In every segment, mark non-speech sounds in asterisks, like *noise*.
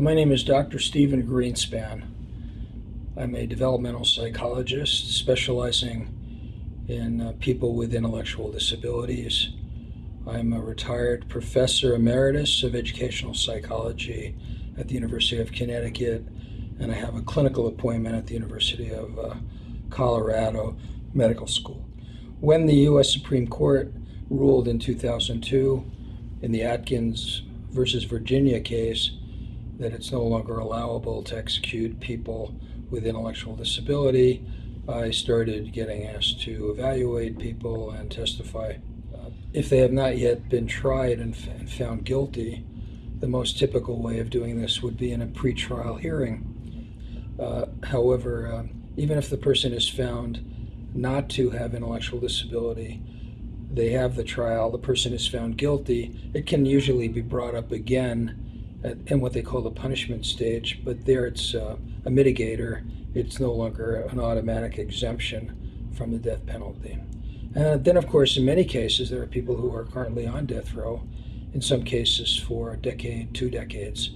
My name is Dr. Stephen Greenspan. I'm a developmental psychologist specializing in uh, people with intellectual disabilities. I'm a retired professor emeritus of educational psychology at the University of Connecticut, and I have a clinical appointment at the University of uh, Colorado Medical School. When the U.S. Supreme Court ruled in 2002 in the Atkins versus Virginia case, that it's no longer allowable to execute people with intellectual disability. I started getting asked to evaluate people and testify. Uh, if they have not yet been tried and, and, found guilty, the most typical way of doing this would be in a pretrial hearing. Uh, however, uh, even if the person is found not to have intellectual disability, they have the trial, the person is found guilty, it can usually be brought up again in what they call the punishment stage, but there it's uh, a mitigator. It's no longer an automatic exemption from the death penalty. And then, of course, in many cases, there are people who are currently on death row, in some cases for a decade, two decades.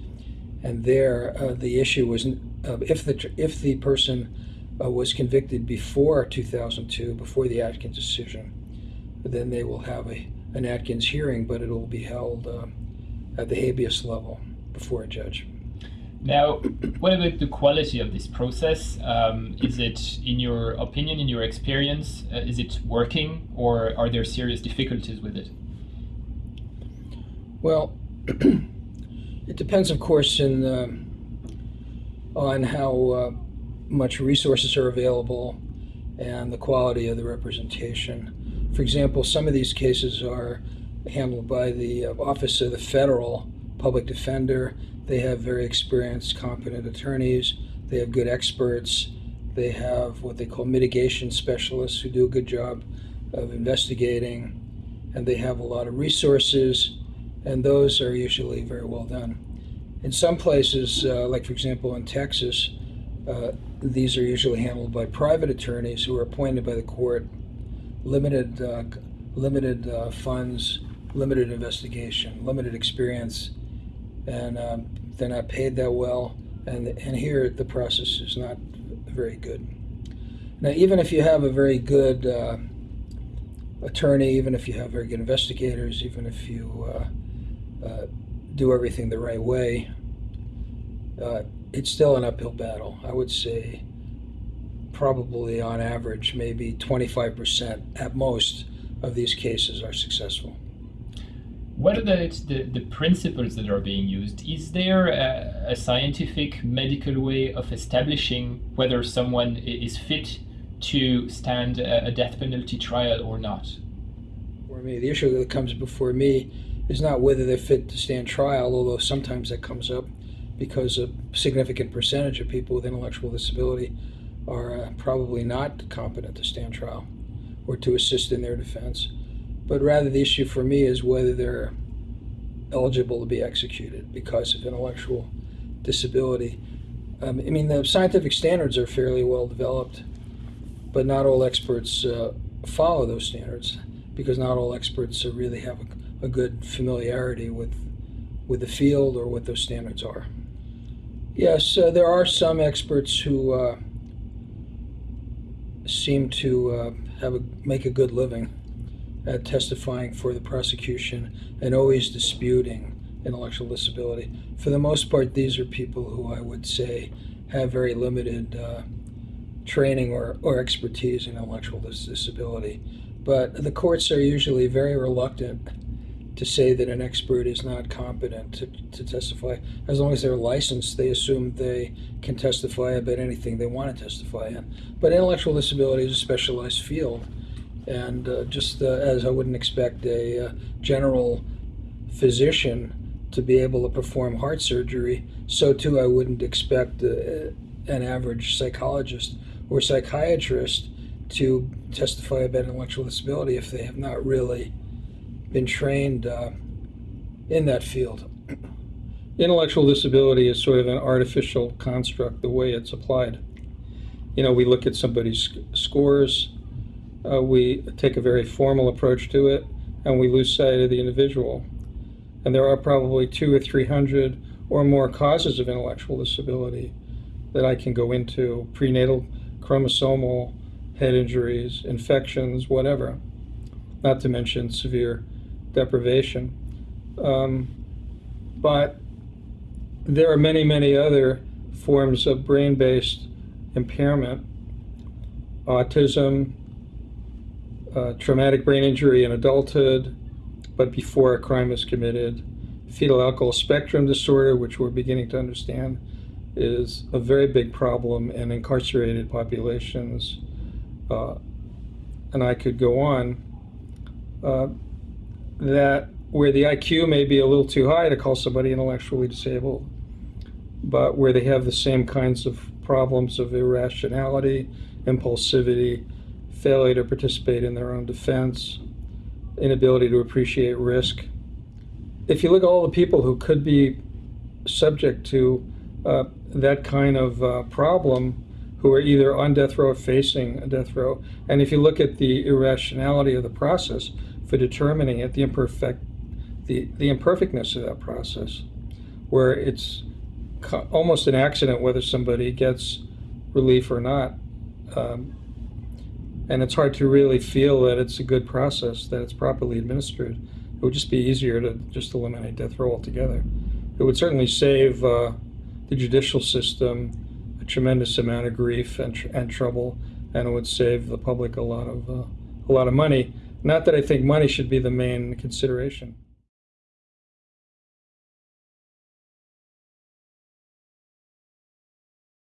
And there, uh, the issue was uh, if the if the person uh, was convicted before 2002, before the Atkins decision, then they will have a an Atkins hearing, but it will be held uh, at the habeas level before a judge. Now, what about the quality of this process? Um, is it, in your opinion, in your experience, uh, is it working or are there serious difficulties with it? Well, *clears throat* it depends, of course, in, uh, on how uh, much resources are available and the quality of the representation. For example, some of these cases are handled by the uh, Office of the Federal public defender. They have very experienced, competent attorneys. They have good experts. They have what they call mitigation specialists who do a good job of investigating. And they have a lot of resources, and those are usually very well done. In some places, uh, like for example in Texas, uh, these are usually handled by private attorneys who are appointed by the court, limited, uh, limited uh, funds, limited investigation, limited experience, and um, they're not paid that well. And, and here the process is not very good. Now, even if you have a very good uh, attorney, even if you have very good investigators, even if you uh, uh, do everything the right way, uh, it's still an uphill battle. I would say probably on average, maybe 25% at most of these cases are successful what are the, the, the, principles that are being used? Is there a, a, scientific medical way of establishing whether someone is fit to stand a, death penalty trial or not? For me, the issue that comes before me is not whether they're fit to stand trial, although sometimes that comes up because a significant percentage of people with intellectual disability are uh, probably not competent to stand trial or to assist in their defense but rather the issue for me is whether they're eligible to be executed because of intellectual disability. Um, I mean, the scientific standards are fairly well developed, but not all experts uh, follow those standards because not all experts really have a, a, good familiarity with with the field or what those standards are. Yes, uh, there are some experts who uh, seem to uh, have a, make a good living uh, testifying for the prosecution and always disputing intellectual disability. For the most part, these are people who I would say have very limited uh, training or, or expertise in intellectual disability. But the courts are usually very reluctant to say that an expert is not competent to, to testify. As long as they're licensed, they assume they can testify about anything they want to testify in. But intellectual disability is a specialized field and uh, just uh, as I wouldn't expect a uh, general physician to be able to perform heart surgery, so too I wouldn't expect uh, an average psychologist or psychiatrist to testify about intellectual disability if they have not really been trained uh, in that field. *clears throat* Intellectual disability is sort of an artificial construct the way it's applied. You know, we look at somebody's scores, uh, we take a very formal approach to it and we lose sight of the individual. And there are probably two or three hundred or more causes of intellectual disability that I can go into prenatal chromosomal head injuries, infections, whatever, not to mention severe deprivation. Um, but there are many, many other forms of brain based impairment, autism, uh, traumatic brain injury in adulthood, but before a crime is committed, fetal alcohol spectrum disorder, which we're beginning to understand is a very big problem in incarcerated populations. Uh, and I could go on. Uh, that where the IQ may be a little too high to call somebody intellectually disabled, but where they have the same kinds of problems of irrationality, impulsivity, failure to participate in their own defense, inability to appreciate risk. If you look at all the people who could be subject to uh, that kind of uh, problem, who are either on death row or facing a death row, and if you look at the irrationality of the process for determining it, the imperfect, the, the imperfectness of that process, where it's almost an accident whether somebody gets relief or not. Um, and it's hard to really feel that it's a good process, that it's properly administered. It would just be easier to just eliminate death row altogether. It would certainly save uh, the judicial system a tremendous amount of grief and, tr- and trouble, and it would save the public a lot of uh, a lot of money. Not that I think money should be the main consideration.